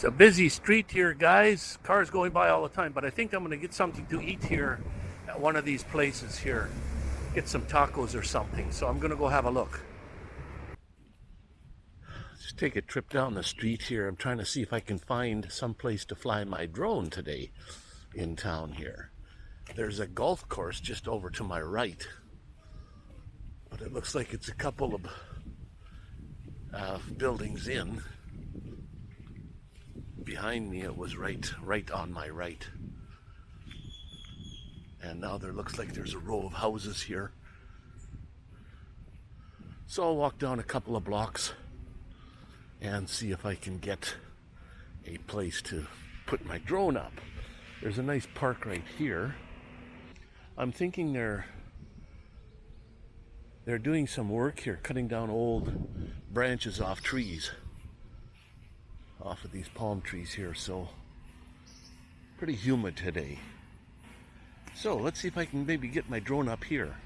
It's a busy street here, guys. Cars going by all the time, but I think I'm going to get something to eat here at one of these places here. Get some tacos or something. So I'm going to go have a look. Just take a trip down the street here. I'm trying to see if I can find some place to fly my drone today in town here. There's a golf course just over to my right. But it looks like it's a couple of uh, buildings in behind me it was right right on my right. And now there looks like there's a row of houses here. So I'll walk down a couple of blocks and see if I can get a place to put my drone up. There's a nice park right here. I'm thinking they're they're doing some work here cutting down old branches off trees off of these palm trees here so pretty humid today. So let's see if I can maybe get my drone up here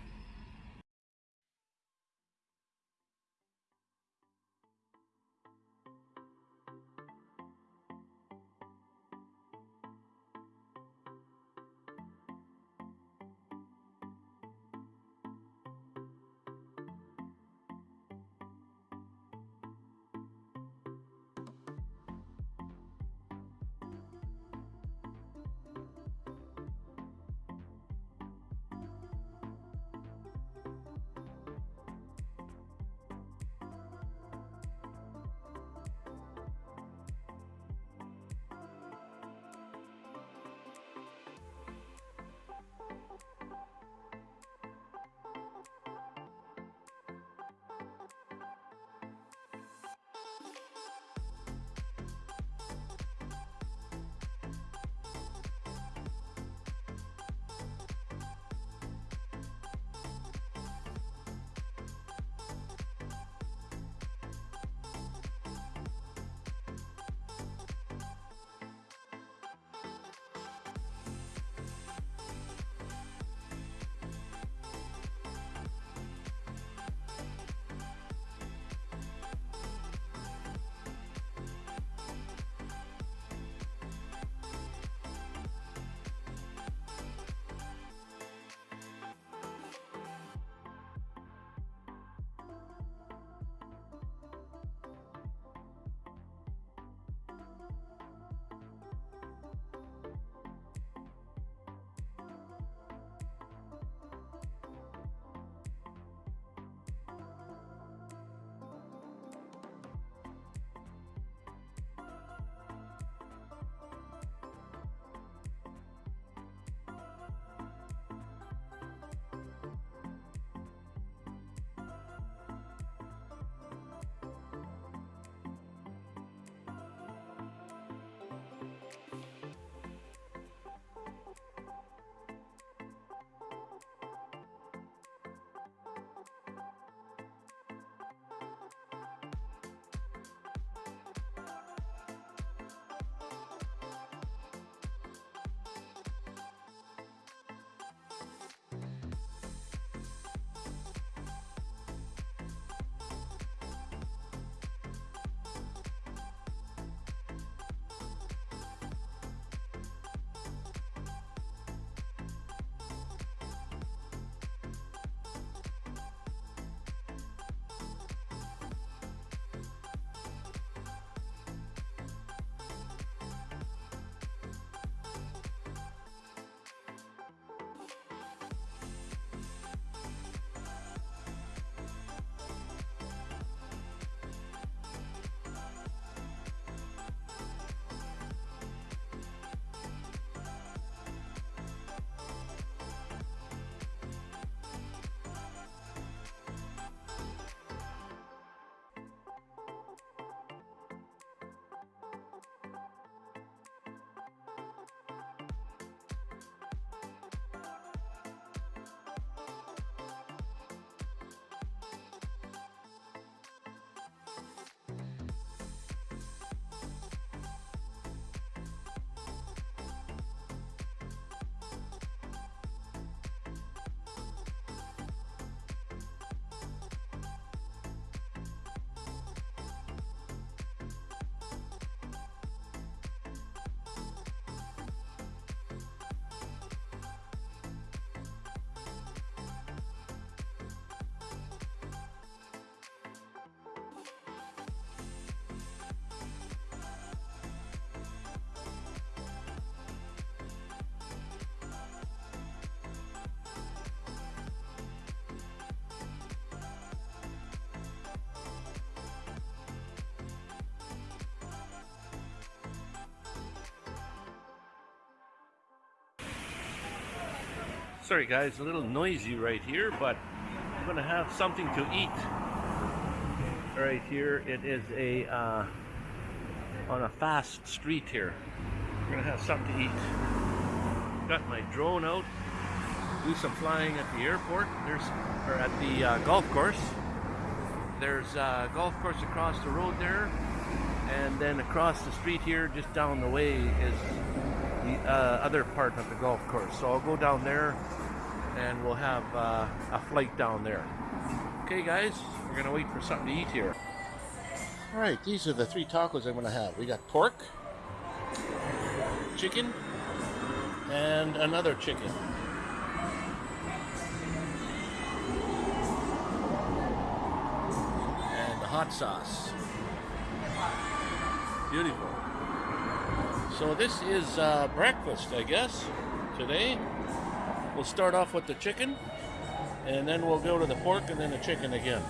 Sorry guys, a little noisy right here, but I'm gonna have something to eat. Right here, it is a uh, on a fast street here. We're gonna have something to eat. Got my drone out, do some flying at the airport. There's or at the uh, golf course. There's a golf course across the road there, and then across the street here, just down the way, is the uh, other part of the golf course. So I'll go down there and we'll have uh, a flight down there. Okay guys, we're gonna wait for something to eat here. All right, these are the three tacos I'm gonna have. We got pork, chicken, and another chicken. And the hot sauce. Beautiful. So this is uh, breakfast, I guess, today. We'll start off with the chicken, and then we'll go to the pork and then the chicken again.